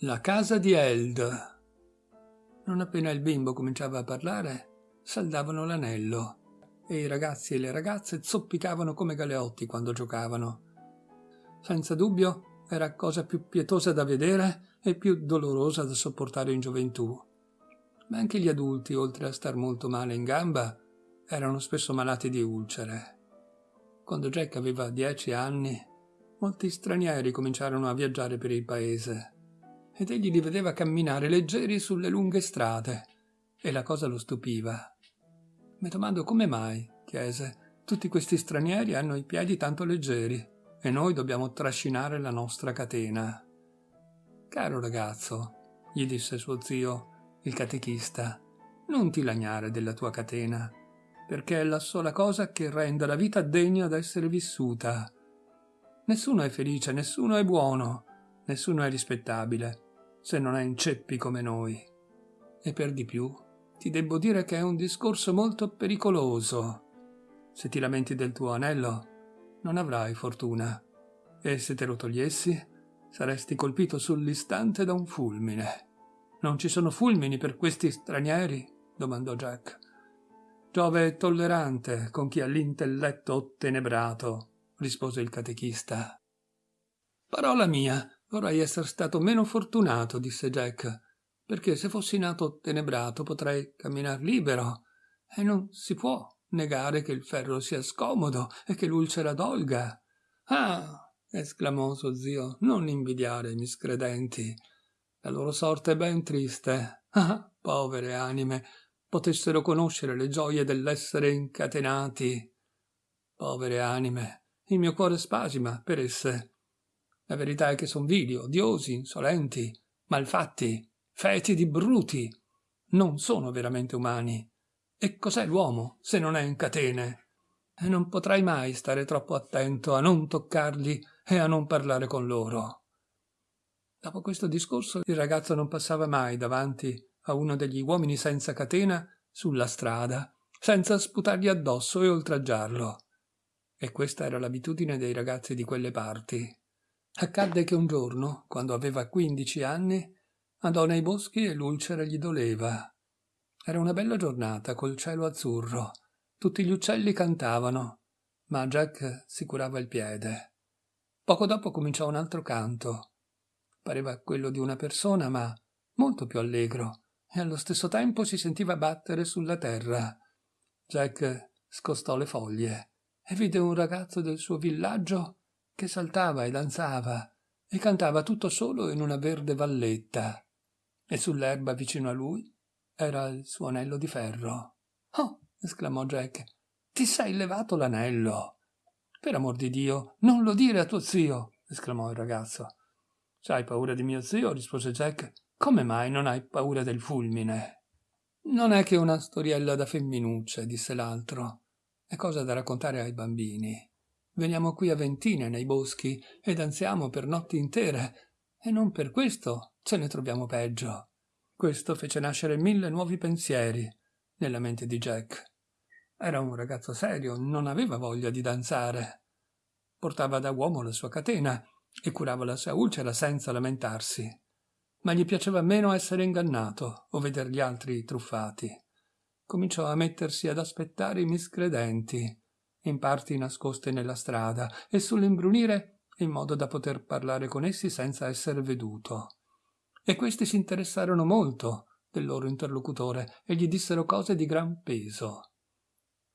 La casa di Eld. Non appena il bimbo cominciava a parlare, saldavano l'anello e i ragazzi e le ragazze zoppicavano come galeotti quando giocavano. Senza dubbio era cosa più pietosa da vedere e più dolorosa da sopportare in gioventù. Ma anche gli adulti, oltre a star molto male in gamba, erano spesso malati di ulcere. Quando Jack aveva dieci anni, molti stranieri cominciarono a viaggiare per il paese ed egli li vedeva camminare leggeri sulle lunghe strade e la cosa lo stupiva. Mi domando come mai, chiese, tutti questi stranieri hanno i piedi tanto leggeri e noi dobbiamo trascinare la nostra catena. Caro ragazzo, gli disse suo zio, il catechista, non ti lagnare della tua catena, perché è la sola cosa che renda la vita degna d'essere vissuta. Nessuno è felice, nessuno è buono, nessuno è rispettabile, se non è in ceppi come noi. E per di più, ti debbo dire che è un discorso molto pericoloso. Se ti lamenti del tuo anello, non avrai fortuna, e se te lo togliessi, saresti colpito sull'istante da un fulmine. Non ci sono fulmini per questi stranieri? domandò Jack. Giove è tollerante con chi ha l'intelletto ottenebrato, rispose il catechista. Parola mia, vorrei essere stato meno fortunato, disse Jack, perché se fossi nato ottenebrato potrei camminar libero, e non si può negare che il ferro sia scomodo e che l'ulcera dolga. Ah, esclamò suo zio, non invidiare i miscredenti. La loro sorte è ben triste. Ah, povere anime, potessero conoscere le gioie dell'essere incatenati. Povere anime, il mio cuore spasima per esse. La verità è che son vili, odiosi, insolenti, malfatti, fetidi, bruti. Non sono veramente umani. E cos'è l'uomo se non è in catene? E non potrai mai stare troppo attento a non toccarli e a non parlare con loro. Dopo questo discorso il ragazzo non passava mai davanti a uno degli uomini senza catena sulla strada, senza sputargli addosso e oltraggiarlo. E questa era l'abitudine dei ragazzi di quelle parti. Accadde che un giorno, quando aveva quindici anni, andò nei boschi e l'ulcera gli doleva. Era una bella giornata col cielo azzurro. Tutti gli uccelli cantavano, ma Jack si curava il piede. Poco dopo cominciò un altro canto. Pareva quello di una persona, ma molto più allegro, e allo stesso tempo si sentiva battere sulla terra. Jack scostò le foglie e vide un ragazzo del suo villaggio che saltava e danzava e cantava tutto solo in una verde valletta. E sull'erba vicino a lui era il suo anello di ferro. Oh! esclamò Jack. Ti sei levato l'anello. Per amor di Dio, non lo dire a tuo zio, esclamò il ragazzo. Hai paura di mio zio, rispose Jack, come mai non hai paura del fulmine? Non è che una storiella da femminucce, disse l'altro. È cosa da raccontare ai bambini. Veniamo qui a ventine nei boschi e danziamo per notti intere, e non per questo ce ne troviamo peggio. Questo fece nascere mille nuovi pensieri nella mente di Jack. Era un ragazzo serio, non aveva voglia di danzare. Portava da uomo la sua catena e curava la sua ulcera senza lamentarsi ma gli piaceva meno essere ingannato o veder gli altri truffati. Cominciò a mettersi ad aspettare i miscredenti, in parti nascoste nella strada, e sull'imbrunire in modo da poter parlare con essi senza essere veduto. E questi si interessarono molto del loro interlocutore e gli dissero cose di gran peso.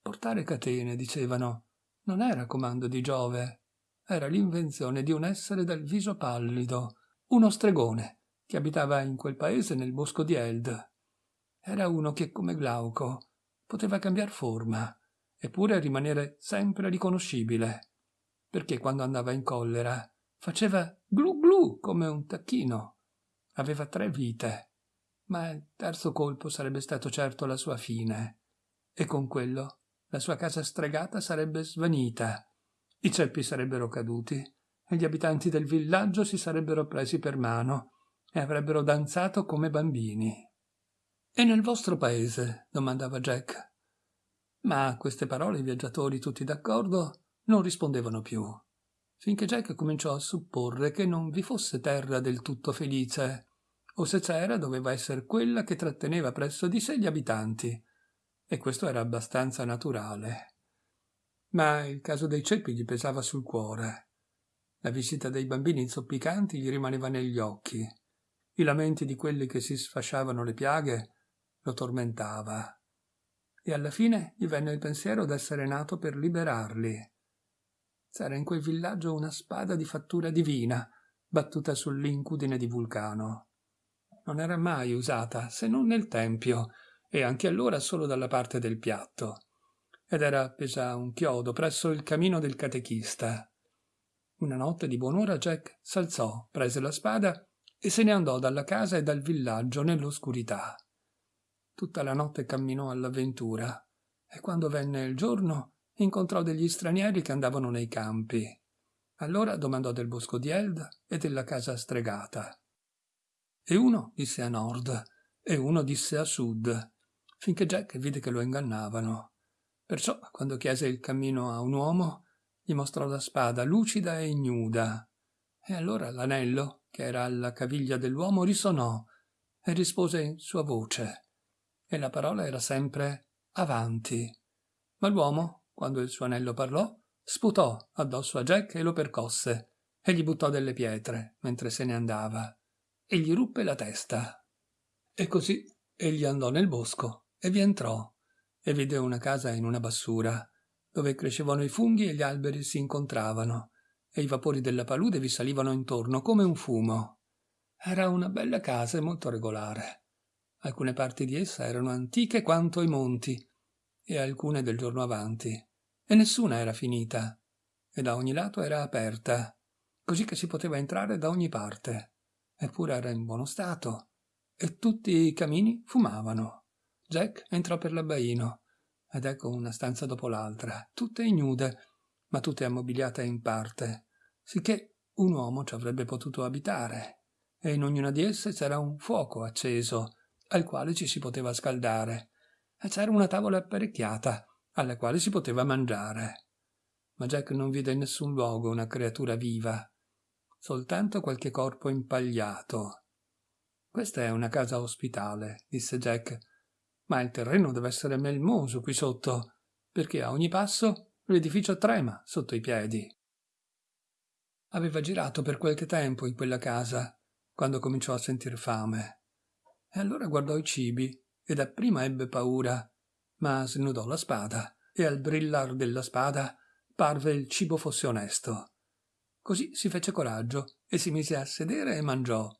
Portare catene, dicevano, non era comando di Giove, era l'invenzione di un essere dal viso pallido, uno stregone, che abitava in quel paese nel bosco di Eld. Era uno che, come Glauco, poteva cambiar forma, eppure rimanere sempre riconoscibile, perché quando andava in collera faceva glu glu come un tacchino. Aveva tre vite, ma il terzo colpo sarebbe stato certo la sua fine, e con quello la sua casa stregata sarebbe svanita, i ceppi sarebbero caduti e gli abitanti del villaggio si sarebbero presi per mano e avrebbero danzato come bambini. E nel vostro paese? domandava Jack. Ma a queste parole i viaggiatori, tutti d'accordo, non rispondevano più, finché Jack cominciò a supporre che non vi fosse terra del tutto felice, o se c'era doveva essere quella che tratteneva presso di sé gli abitanti. E questo era abbastanza naturale. Ma il caso dei ceppi gli pesava sul cuore. La visita dei bambini zoppicanti gli rimaneva negli occhi. I lamenti di quelli che si sfasciavano le piaghe lo tormentava. E alla fine gli venne il pensiero d'essere nato per liberarli. C'era in quel villaggio una spada di fattura divina, battuta sull'incudine di Vulcano. Non era mai usata, se non nel tempio, e anche allora solo dalla parte del piatto. Ed era appesa a un chiodo presso il camino del catechista. Una notte di buon'ora Jack s'alzò, prese la spada e se ne andò dalla casa e dal villaggio nell'oscurità. Tutta la notte camminò all'avventura e quando venne il giorno incontrò degli stranieri che andavano nei campi. Allora domandò del bosco di Eld e della casa stregata. E uno disse a nord e uno disse a sud, finché Jack vide che lo ingannavano. Perciò, quando chiese il cammino a un uomo, gli mostrò la spada lucida e ignuda. E allora l'anello, che era alla caviglia dell'uomo, risonò e rispose in sua voce. E la parola era sempre avanti. Ma l'uomo, quando il suo anello parlò, sputò addosso a Jack e lo percosse e gli buttò delle pietre mentre se ne andava e gli ruppe la testa. E così egli andò nel bosco e vi entrò e vide una casa in una bassura dove crescevano i funghi e gli alberi si incontravano e i vapori della palude vi salivano intorno come un fumo. Era una bella casa e molto regolare. Alcune parti di essa erano antiche quanto i monti e alcune del giorno avanti e nessuna era finita, e da ogni lato era aperta, così che si poteva entrare da ogni parte, eppure era in buono stato, e tutti i camini fumavano. Jack entrò per l'abbaino, ed ecco una stanza dopo l'altra, tutte ignude, ma tutte ammobiliate in parte, sicché un uomo ci avrebbe potuto abitare, e in ognuna di esse c'era un fuoco acceso, al quale ci si poteva scaldare, e c'era una tavola apparecchiata, alla quale si poteva mangiare. Ma Jack non vide in nessun luogo una creatura viva, soltanto qualche corpo impagliato. Questa è una casa ospitale, disse Jack, ma il terreno deve essere melmoso qui sotto, perché a ogni passo l'edificio trema sotto i piedi. Aveva girato per qualche tempo in quella casa, quando cominciò a sentir fame. E allora guardò i cibi e dapprima ebbe paura, ma snudò la spada e al brillar della spada parve il cibo fosse onesto. Così si fece coraggio e si mise a sedere e mangiò,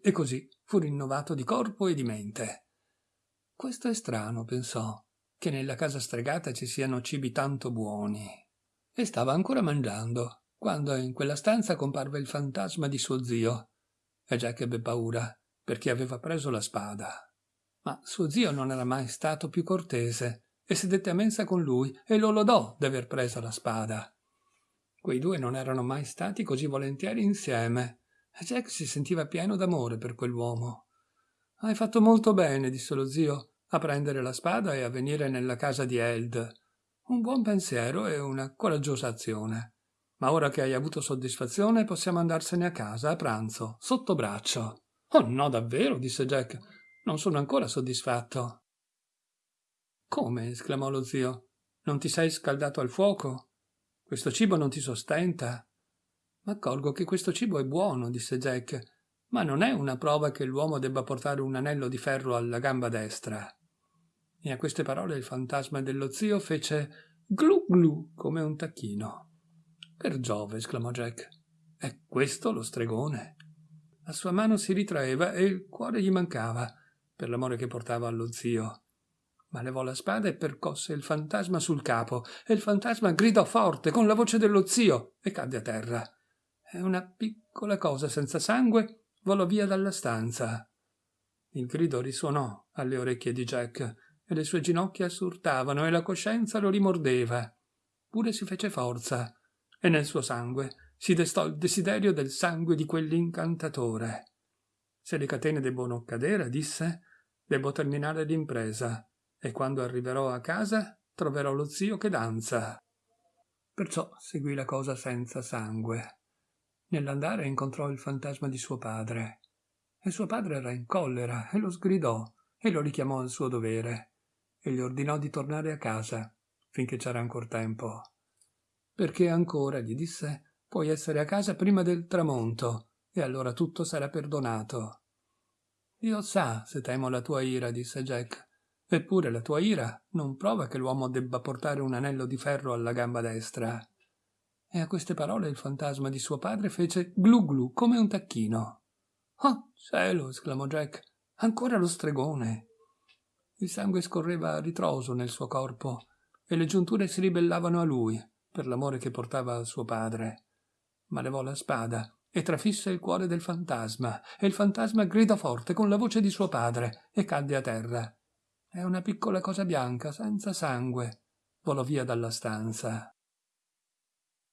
e così fu rinnovato di corpo e di mente. Questo è strano, pensò, che nella casa stregata ci siano cibi tanto buoni. E stava ancora mangiando, quando in quella stanza comparve il fantasma di suo zio, e Jack ebbe paura, perché aveva preso la spada. Ma suo zio non era mai stato più cortese e sedette a mensa con lui e lo lodò d'aver preso la spada. Quei due non erano mai stati così volentieri insieme e Jack si sentiva pieno d'amore per quell'uomo. Hai fatto molto bene, disse lo zio, a prendere la spada e a venire nella casa di Eld. Un buon pensiero e una coraggiosa azione. Ma ora che hai avuto soddisfazione possiamo andarsene a casa a pranzo, sotto braccio. Oh no, davvero, disse Jack. Non sono ancora soddisfatto. Come? esclamò lo zio. Non ti sei scaldato al fuoco? Questo cibo non ti sostenta? M'accorgo che questo cibo è buono, disse Jack, ma non è una prova che l'uomo debba portare un anello di ferro alla gamba destra. E a queste parole il fantasma dello zio fece glu glu come un tacchino. Per Giove, esclamò Jack. È questo lo stregone? La sua mano si ritraeva e il cuore gli mancava per l'amore che portava allo zio. Ma levò la spada e percosse il fantasma sul capo, e il fantasma gridò forte con la voce dello zio e cadde a terra. E una piccola cosa senza sangue volò via dalla stanza. Il grido risuonò alle orecchie di Jack e le sue ginocchia surtavano e la coscienza lo rimordeva. Pure si fece forza e nel suo sangue si destò il desiderio del sangue di quell'incantatore. Se le catene debbono cadere, disse, Devo terminare l'impresa e quando arriverò a casa troverò lo zio che danza. Perciò seguì la cosa senza sangue. Nell'andare incontrò il fantasma di suo padre e suo padre era in collera e lo sgridò e lo richiamò al suo dovere e gli ordinò di tornare a casa finché c'era ancor tempo. Perché ancora, gli disse, puoi essere a casa prima del tramonto e allora tutto sarà perdonato. Dio sa se temo la tua ira, disse Jack. Eppure la tua ira non prova che l'uomo debba portare un anello di ferro alla gamba destra. E a queste parole il fantasma di suo padre fece glu glu come un tacchino. Oh, cielo! esclamò Jack. Ancora lo stregone. Il sangue scorreva a ritroso nel suo corpo e le giunture si ribellavano a lui per l'amore che portava al suo padre. Ma levò la spada e trafisse il cuore del fantasma, e il fantasma gridò forte con la voce di suo padre e cadde a terra. È una piccola cosa bianca, senza sangue. Volò via dalla stanza.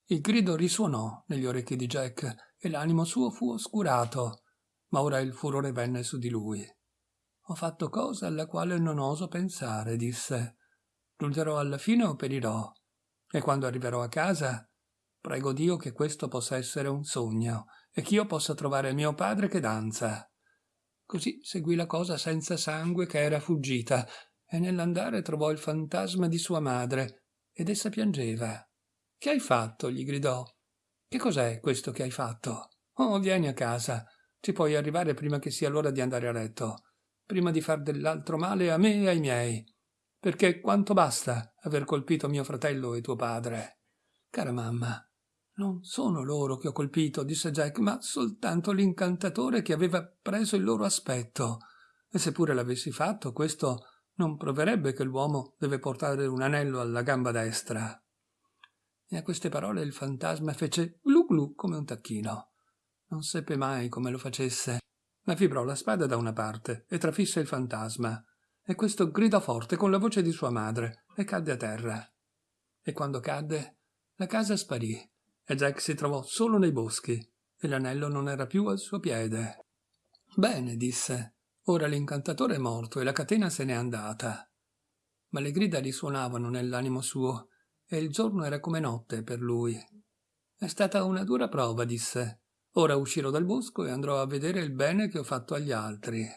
Il grido risuonò negli orecchi di Jack e l'animo suo fu oscurato ma ora il furore venne su di lui. Ho fatto cosa alla quale non oso pensare, disse. Giungerò alla fine o perirò. E quando arriverò a casa, prego Dio che questo possa essere un sogno e che io possa trovare mio padre che danza. Così seguì la cosa senza sangue che era fuggita, e nell'andare trovò il fantasma di sua madre, ed essa piangeva. Che hai fatto? gli gridò. Che cos'è questo che hai fatto? Oh, vieni a casa. Ci puoi arrivare prima che sia l'ora di andare a letto, prima di far dell'altro male a me e ai miei, perché quanto basta aver colpito mio fratello e tuo padre. Cara mamma, non sono loro che ho colpito, disse Jack, ma soltanto l'incantatore che aveva preso il loro aspetto. E seppure l'avessi fatto, questo non proverebbe che l'uomo deve portare un anello alla gamba destra. E a queste parole il fantasma fece glu glu come un tacchino. Non seppe mai come lo facesse, ma fibrò la spada da una parte e trafisse il fantasma, e questo gridò forte con la voce di sua madre e cadde a terra. E quando cadde, la casa sparì e Jack si trovò solo nei boschi e l'anello non era più al suo piede. Bene, disse, ora l'incantatore è morto e la catena se n'è andata. Ma le grida risuonavano nell'animo suo e il giorno era come notte per lui. È stata una dura prova, disse, Ora uscirò dal bosco e andrò a vedere il bene che ho fatto agli altri.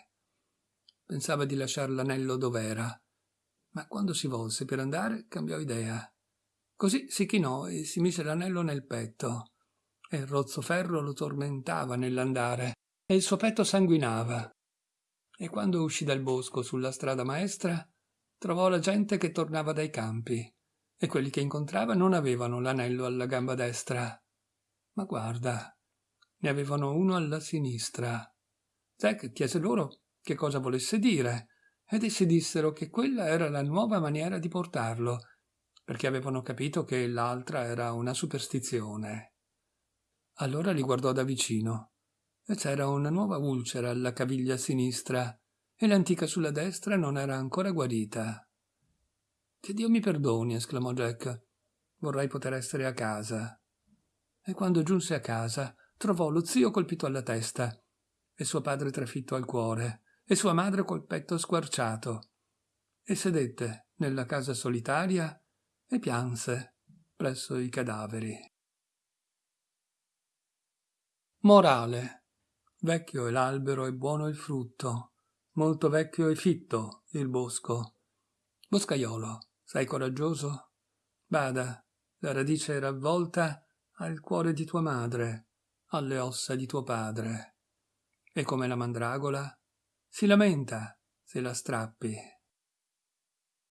Pensava di lasciar l'anello dov'era, ma quando si volse per andare cambiò idea. Così si chinò e si mise l'anello nel petto, e il rozzo ferro lo tormentava nell'andare, e il suo petto sanguinava. E quando uscì dal bosco sulla strada maestra, trovò la gente che tornava dai campi, e quelli che incontrava non avevano l'anello alla gamba destra. Ma guarda, ne avevano uno alla sinistra. Zack chiese loro che cosa volesse dire, ed essi dissero che quella era la nuova maniera di portarlo, perché avevano capito che l'altra era una superstizione. Allora li guardò da vicino, e c'era una nuova ulcera alla caviglia sinistra, e l'antica sulla destra non era ancora guarita. Che Dio mi perdoni, esclamò Jack. Vorrei poter essere a casa. E quando giunse a casa, trovò lo zio colpito alla testa e suo padre trafitto al cuore e sua madre col petto squarciato e sedette nella casa solitaria e pianse presso i cadaveri. Morale. Vecchio è l'albero e buono il frutto, molto vecchio e fitto il bosco. Boscaiolo, sei coraggioso? Bada, la radice ravvolta al cuore di tua madre, alle ossa di tuo padre. E come la mandragola, si lamenta se la strappi.